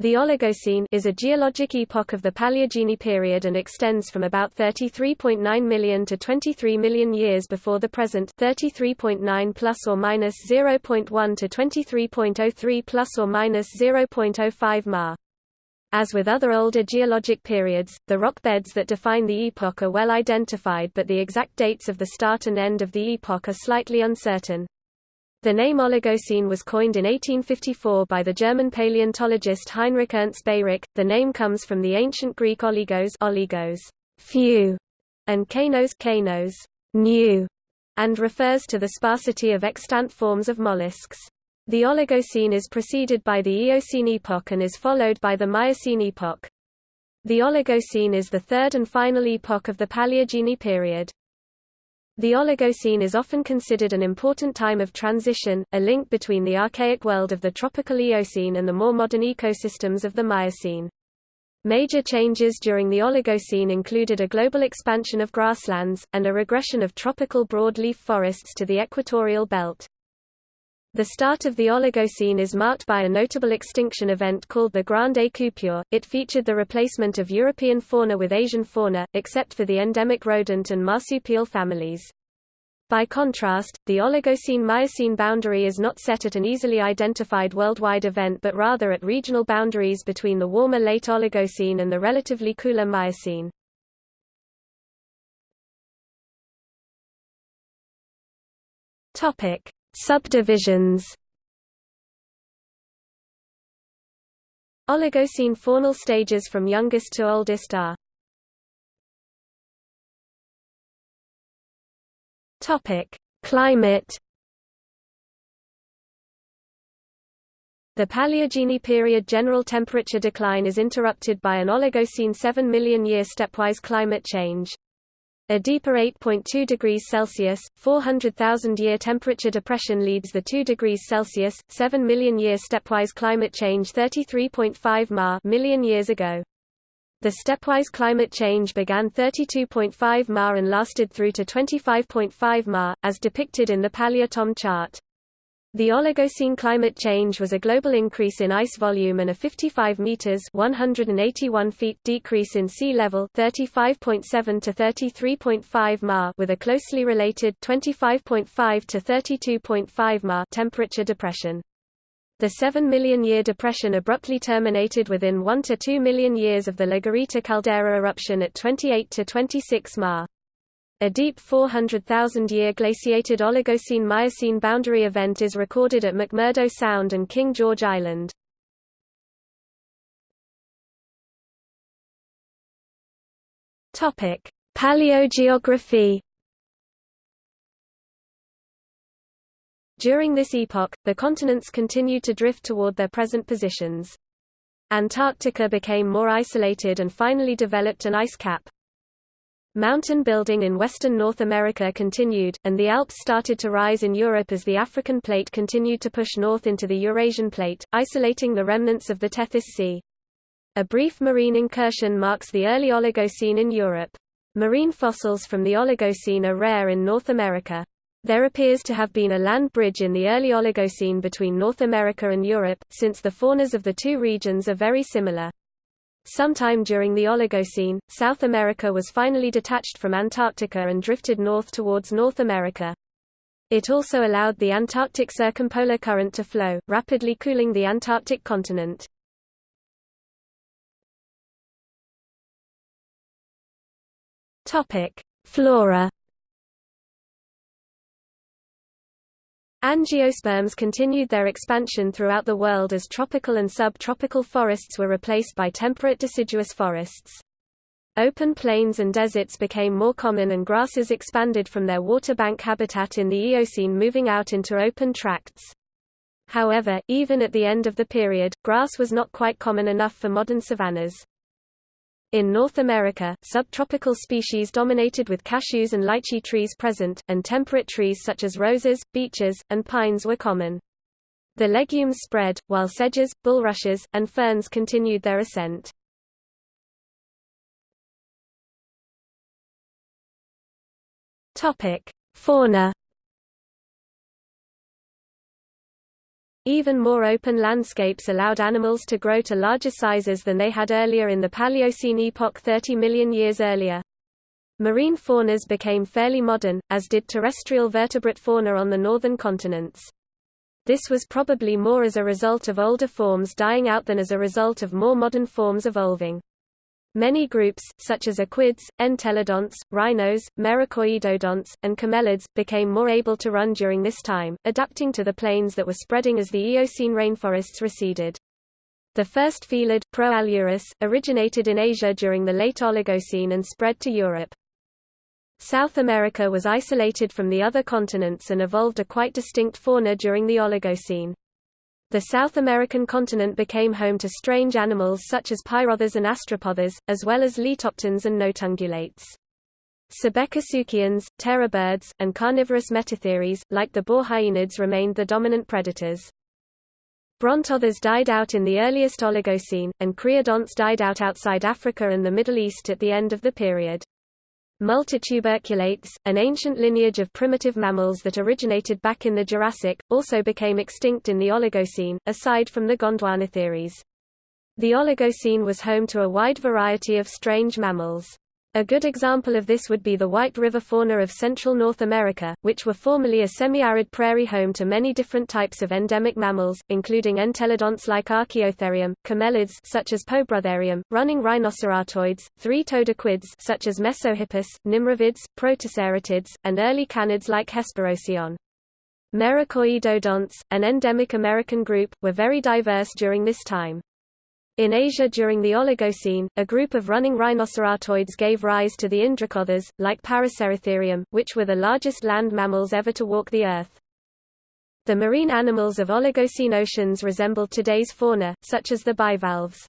The Oligocene is a geologic epoch of the Paleogene period and extends from about 33.9 million to 23 million years before the present 33.9 plus or minus 0.1 to 23.03 plus or minus 0.05 ma. As with other older geologic periods, the rock beds that define the epoch are well identified but the exact dates of the start and end of the epoch are slightly uncertain. The name Oligocene was coined in 1854 by the German paleontologist Heinrich Ernst Beyrich. The name comes from the ancient Greek oligos, oligos few, and kainos, kainos new, and refers to the sparsity of extant forms of mollusks. The Oligocene is preceded by the Eocene epoch and is followed by the Miocene epoch. The Oligocene is the third and final epoch of the Paleogene period. The Oligocene is often considered an important time of transition, a link between the archaic world of the tropical Eocene and the more modern ecosystems of the Miocene. Major changes during the Oligocene included a global expansion of grasslands, and a regression of tropical broadleaf forests to the equatorial belt. The start of the Oligocene is marked by a notable extinction event called the Grande Coupure. It featured the replacement of European fauna with Asian fauna, except for the endemic rodent and marsupial families. By contrast, the Oligocene-Miocene boundary is not set at an easily identified worldwide event but rather at regional boundaries between the warmer late Oligocene and the relatively cooler Miocene. Topic: Subdivisions Oligocene faunal stages from youngest to oldest are Topic: Climate The Paleogene period general temperature decline is interrupted by an Oligocene 7 million year stepwise climate change. A deeper 8.2 degrees Celsius, 400,000-year temperature depression leads the 2 degrees Celsius, 7 million year stepwise climate change 33.5 ma million years ago. The stepwise climate change began 32.5 ma and lasted through to 25.5 ma, as depicted in the Paleotom chart. The Oligocene climate change was a global increase in ice volume and a 55 meters (181 feet) decrease in sea level (35.7 to 33.5 ma) with a closely related 25.5 to 32.5 ma temperature depression. The 7 million year depression abruptly terminated within 1 to 2 million years of the La Garita caldera eruption at 28 to 26 ma. A deep 400,000-year glaciated Oligocene-Miocene boundary event is recorded at McMurdo Sound and King George Island. Paleogeography. During this epoch, the continents continued to drift toward their present positions. Antarctica became more isolated and finally developed an ice cap. Mountain building in western North America continued, and the Alps started to rise in Europe as the African plate continued to push north into the Eurasian plate, isolating the remnants of the Tethys Sea. A brief marine incursion marks the early Oligocene in Europe. Marine fossils from the Oligocene are rare in North America. There appears to have been a land bridge in the early Oligocene between North America and Europe, since the faunas of the two regions are very similar. Sometime during the Oligocene, South America was finally detached from Antarctica and drifted north towards North America. It also allowed the Antarctic circumpolar current to flow, rapidly cooling the Antarctic continent. Flora Angiosperms continued their expansion throughout the world as tropical and subtropical forests were replaced by temperate deciduous forests. Open plains and deserts became more common and grasses expanded from their waterbank habitat in the Eocene moving out into open tracts. However, even at the end of the period, grass was not quite common enough for modern savannas. In North America, subtropical species dominated with cashews and lychee trees present, and temperate trees such as roses, beeches, and pines were common. The legumes spread, while sedges, bulrushes, and ferns continued their ascent. Topic: Fauna Even more open landscapes allowed animals to grow to larger sizes than they had earlier in the Paleocene epoch 30 million years earlier. Marine faunas became fairly modern, as did terrestrial vertebrate fauna on the northern continents. This was probably more as a result of older forms dying out than as a result of more modern forms evolving. Many groups, such as equids, entelodonts, rhinos, merycoidodonts, and camelids, became more able to run during this time, adapting to the plains that were spreading as the Eocene rainforests receded. The first felid, Proailurus, originated in Asia during the late Oligocene and spread to Europe. South America was isolated from the other continents and evolved a quite distinct fauna during the Oligocene. The South American continent became home to strange animals such as pyrotheres and astrapotheres, as well as litopterns and notungulates. Sebecosuchians, terror birds, and carnivorous metatheres, like the borhyaenids remained the dominant predators. Brontotheres died out in the earliest Oligocene, and creodonts died out outside Africa and the Middle East at the end of the period. Multituberculates, an ancient lineage of primitive mammals that originated back in the Jurassic, also became extinct in the Oligocene, aside from the Gondwanatheres. The Oligocene was home to a wide variety of strange mammals. A good example of this would be the White River fauna of Central North America, which were formerly a semi-arid prairie home to many different types of endemic mammals, including entelodonts like Archaeotherium, camelids such as Poebrotherium, running rhinocerotoids, three-toed equids such as Mesohippus, nimravids, protoceratids, and early canids like Hesperocyon. Merycoidodonts, an endemic American group, were very diverse during this time. In Asia during the Oligocene, a group of running rhinocerotoids gave rise to the Indricotheres, like Paraceratherium, which were the largest land mammals ever to walk the Earth. The marine animals of Oligocene oceans resembled today's fauna, such as the bivalves.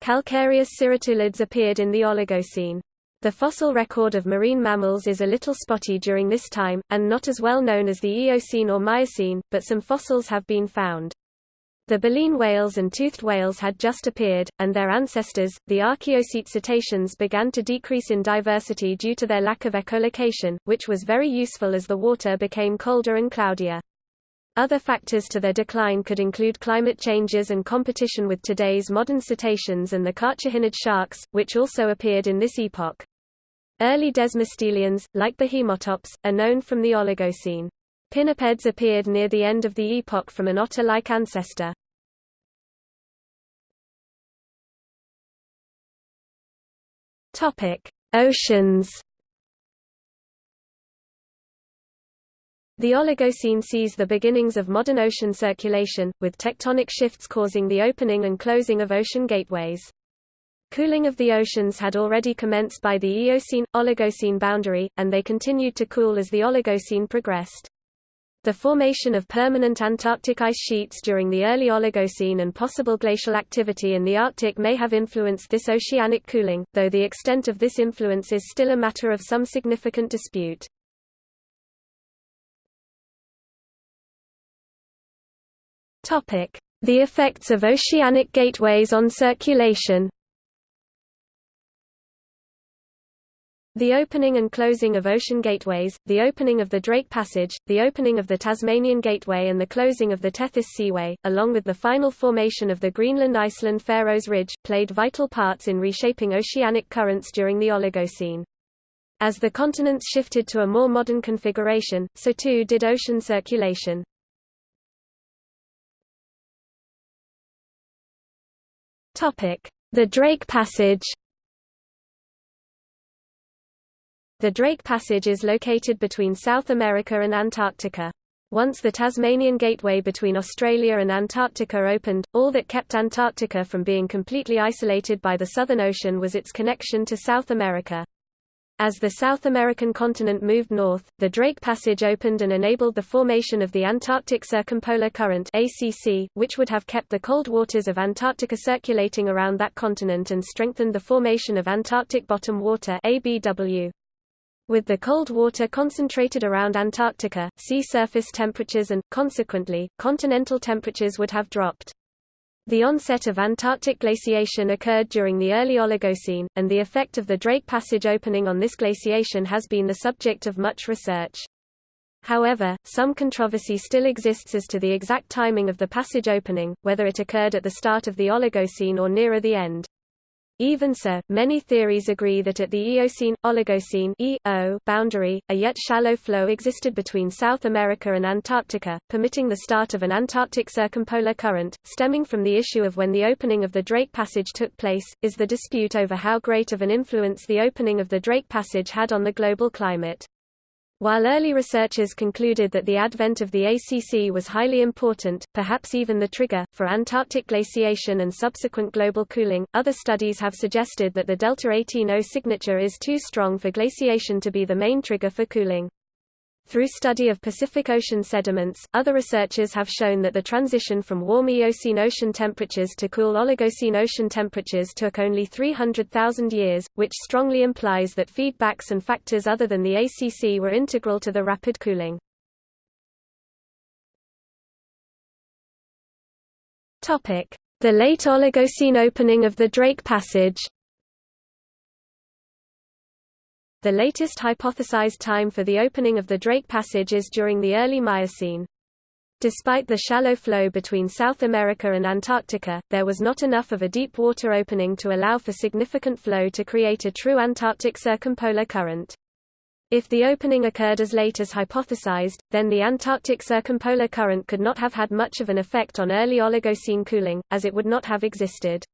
Calcareous cirratulids appeared in the Oligocene. The fossil record of marine mammals is a little spotty during this time, and not as well known as the Eocene or Miocene, but some fossils have been found. The baleen whales and toothed whales had just appeared, and their ancestors, the Archaeocete cetaceans began to decrease in diversity due to their lack of echolocation, which was very useful as the water became colder and cloudier. Other factors to their decline could include climate changes and competition with today's modern cetaceans and the carcharodonid sharks, which also appeared in this epoch. Early desmostylians, like the Behemotops, are known from the Oligocene. Pinnipeds appeared near the end of the epoch from an otter-like ancestor. Oceans. The Oligocene sees the beginnings of modern ocean circulation, with tectonic shifts causing the opening and closing of ocean gateways. Cooling of the oceans had already commenced by the Eocene-Oligocene boundary, and they continued to cool as the Oligocene progressed. The formation of permanent Antarctic ice sheets during the early Oligocene and possible glacial activity in the Arctic may have influenced this oceanic cooling, though the extent of this influence is still a matter of some significant dispute. The effects of oceanic gateways on circulation The opening and closing of ocean gateways, the opening of the Drake Passage, the opening of the Tasmanian Gateway and the closing of the Tethys Seaway, along with the final formation of the Greenland-Iceland-Faroes Ridge, played vital parts in reshaping oceanic currents during the Oligocene. As the continents shifted to a more modern configuration, so too did ocean circulation. The Drake Passage The Drake Passage is located between South America and Antarctica. Once the Tasmanian Gateway between Australia and Antarctica opened, all that kept Antarctica from being completely isolated by the Southern Ocean was its connection to South America. As the South American continent moved north, the Drake Passage opened and enabled the formation of the Antarctic Circumpolar Current ACC, which would have kept the cold waters of Antarctica circulating around that continent and strengthened the formation of Antarctic bottom water ABW. With the cold water concentrated around Antarctica, sea surface temperatures and, consequently, continental temperatures would have dropped. The onset of Antarctic glaciation occurred during the early Oligocene, and the effect of the Drake Passage opening on this glaciation has been the subject of much research. However, some controversy still exists as to the exact timing of the passage opening, whether it occurred at the start of the Oligocene or nearer the end. Even so, many theories agree that at the Eocene-Oligocene (EO) boundary, a yet shallow flow existed between South America and Antarctica, permitting the start of an Antarctic circumpolar current. Stemming from the issue of when the opening of the Drake Passage took place, is the dispute over how great of an influence the opening of the Drake Passage had on the global climate. While early researchers concluded that the advent of the ACC was highly important, perhaps even the trigger, for Antarctic glaciation and subsequent global cooling, other studies have suggested that the Delta 18O signature is too strong for glaciation to be the main trigger for cooling. Through study of Pacific Ocean sediments, other researchers have shown that the transition from warm Eocene ocean temperatures to cool Oligocene ocean temperatures took only 300,000 years, which strongly implies that feedbacks and factors other than the ACC were integral to the rapid cooling. The late Oligocene opening of the Drake Passage the latest hypothesized time for the opening of the Drake Passage is during the early Miocene. Despite the shallow flow between South America and Antarctica, there was not enough of a deep water opening to allow for significant flow to create a true Antarctic circumpolar current. If the opening occurred as late as hypothesized, then the Antarctic circumpolar current could not have had much of an effect on early Oligocene cooling, as it would not have existed.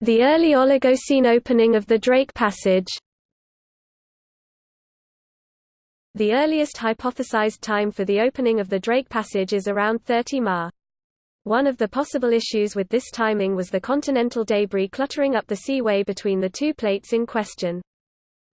The early Oligocene opening of the Drake Passage. The earliest hypothesized time for the opening of the Drake Passage is around 30 Ma. One of the possible issues with this timing was the continental debris cluttering up the seaway between the two plates in question.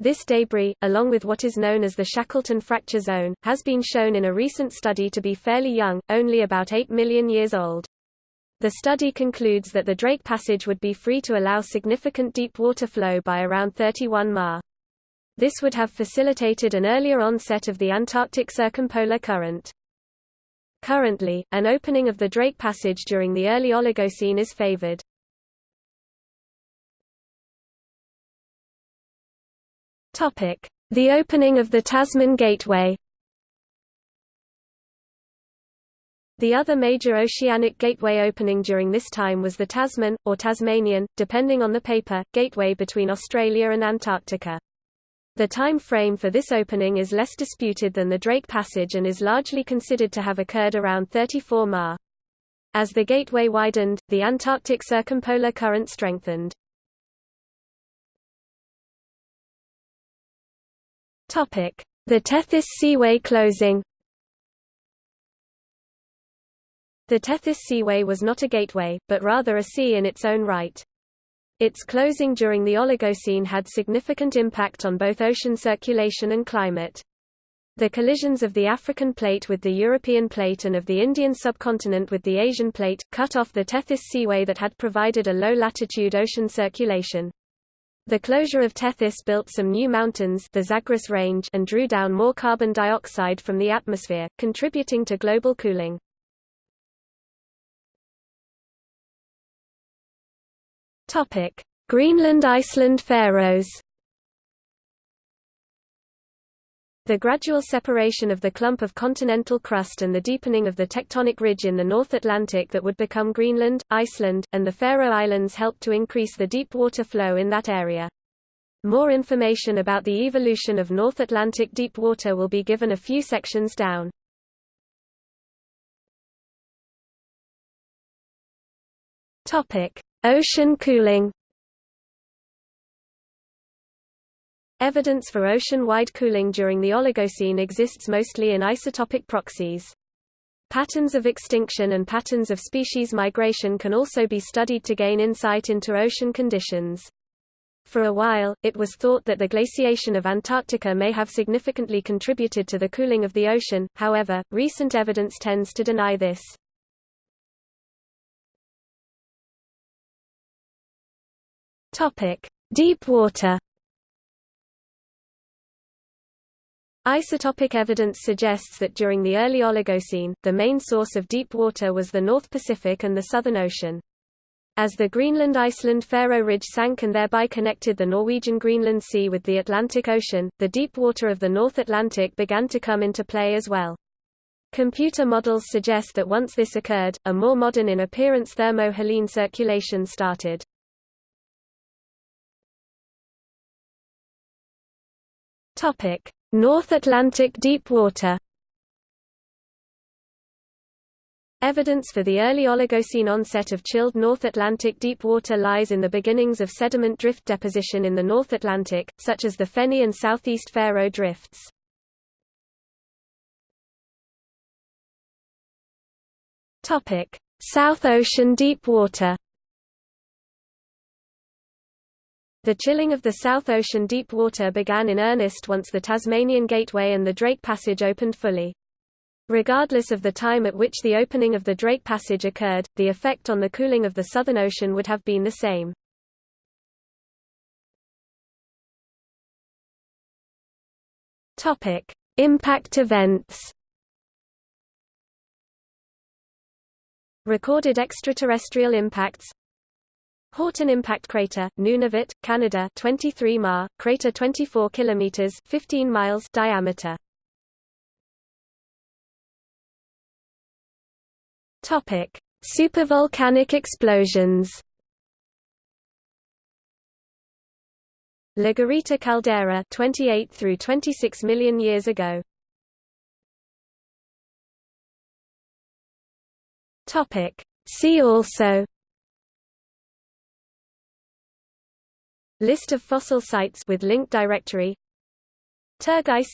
This debris, along with what is known as the Shackleton fracture zone, has been shown in a recent study to be fairly young, only about 8 million years old. The study concludes that the Drake Passage would be free to allow significant deep water flow by around 31 Ma. This would have facilitated an earlier onset of the Antarctic circumpolar current. Currently, an opening of the Drake Passage during the early Oligocene is favored. The opening of the Tasman Gateway The other major oceanic gateway opening during this time was the Tasman, or Tasmanian, depending on the paper, gateway between Australia and Antarctica. The time frame for this opening is less disputed than the Drake Passage and is largely considered to have occurred around 34 Ma. As the gateway widened, the Antarctic circumpolar current strengthened. The Tethys Seaway closing The Tethys Seaway was not a gateway, but rather a sea in its own right. Its closing during the Oligocene had significant impact on both ocean circulation and climate. The collisions of the African plate with the European plate and of the Indian subcontinent with the Asian plate, cut off the Tethys Seaway that had provided a low-latitude ocean circulation. The closure of Tethys built some new mountains the Zagros Range and drew down more carbon dioxide from the atmosphere, contributing to global cooling. Topic: Greenland Iceland Faroes The gradual separation of the clump of continental crust and the deepening of the tectonic ridge in the North Atlantic that would become Greenland, Iceland, and the Faroe Islands helped to increase the deep water flow in that area. More information about the evolution of North Atlantic deep water will be given a few sections down. Topic: Ocean cooling Evidence for ocean-wide cooling during the Oligocene exists mostly in isotopic proxies. Patterns of extinction and patterns of species migration can also be studied to gain insight into ocean conditions. For a while, it was thought that the glaciation of Antarctica may have significantly contributed to the cooling of the ocean, however, recent evidence tends to deny this. Topic: Deep water. Isotopic evidence suggests that during the early Oligocene, the main source of deep water was the North Pacific and the Southern Ocean. As the Greenland-Iceland-Faroe Ridge sank and thereby connected the Norwegian Greenland Sea with the Atlantic Ocean, the deep water of the North Atlantic began to come into play as well. Computer models suggest that once this occurred, a more modern in appearance thermo-haline circulation started. North Atlantic deep water Evidence for the early Oligocene onset of chilled North Atlantic deep water lies in the beginnings of sediment drift deposition in the North Atlantic, such as the Feni and Southeast Faroe drifts. South Ocean deep The chilling of the South Ocean deep water began in earnest once the Tasmanian Gateway and the Drake Passage opened fully. Regardless of the time at which the opening of the Drake Passage occurred, the effect on the cooling of the Southern Ocean would have been the same. Impact events. Recorded extraterrestrial impacts. Horton Impact Crater, Nunavut, Canada, 23 ma, crater 24 kilometers, 15 miles diameter. Topic: Supervolcanic explosions. La Garita caldera 28 through 26 million years ago. Topic: See also List of fossil sites with link directory. Turgay